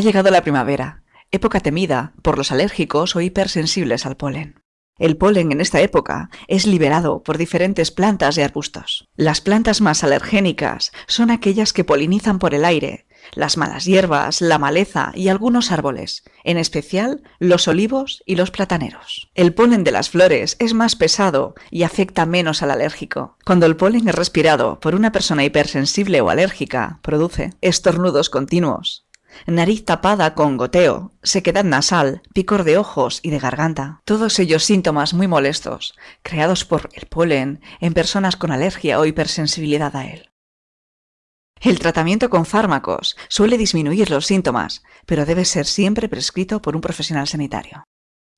Ha llegado la primavera, época temida por los alérgicos o hipersensibles al polen. El polen en esta época es liberado por diferentes plantas y arbustos. Las plantas más alergénicas son aquellas que polinizan por el aire, las malas hierbas, la maleza y algunos árboles, en especial los olivos y los plataneros. El polen de las flores es más pesado y afecta menos al alérgico. Cuando el polen es respirado por una persona hipersensible o alérgica, produce estornudos continuos, nariz tapada con goteo, sequedad nasal, picor de ojos y de garganta. Todos ellos síntomas muy molestos, creados por el polen en personas con alergia o hipersensibilidad a él. El tratamiento con fármacos suele disminuir los síntomas, pero debe ser siempre prescrito por un profesional sanitario.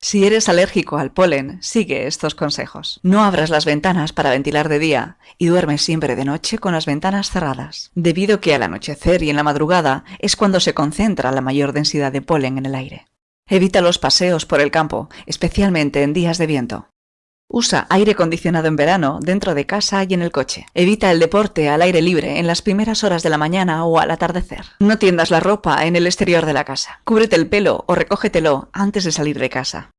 Si eres alérgico al polen, sigue estos consejos. No abras las ventanas para ventilar de día y duerme siempre de noche con las ventanas cerradas, debido que al anochecer y en la madrugada es cuando se concentra la mayor densidad de polen en el aire. Evita los paseos por el campo, especialmente en días de viento. Usa aire acondicionado en verano dentro de casa y en el coche. Evita el deporte al aire libre en las primeras horas de la mañana o al atardecer. No tiendas la ropa en el exterior de la casa. Cúbrete el pelo o recógetelo antes de salir de casa.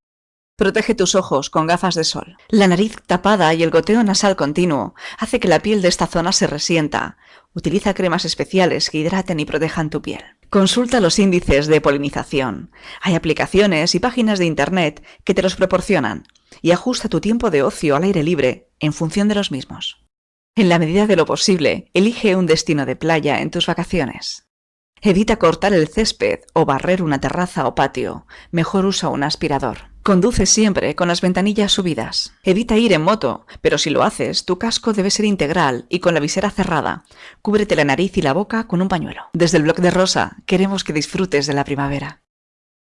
Protege tus ojos con gafas de sol. La nariz tapada y el goteo nasal continuo hace que la piel de esta zona se resienta. Utiliza cremas especiales que hidraten y protejan tu piel. Consulta los índices de polinización. Hay aplicaciones y páginas de Internet que te los proporcionan y ajusta tu tiempo de ocio al aire libre en función de los mismos. En la medida de lo posible, elige un destino de playa en tus vacaciones. Evita cortar el césped o barrer una terraza o patio. Mejor usa un aspirador. Conduce siempre con las ventanillas subidas. Evita ir en moto, pero si lo haces, tu casco debe ser integral y con la visera cerrada. Cúbrete la nariz y la boca con un pañuelo. Desde el blog de Rosa, queremos que disfrutes de la primavera.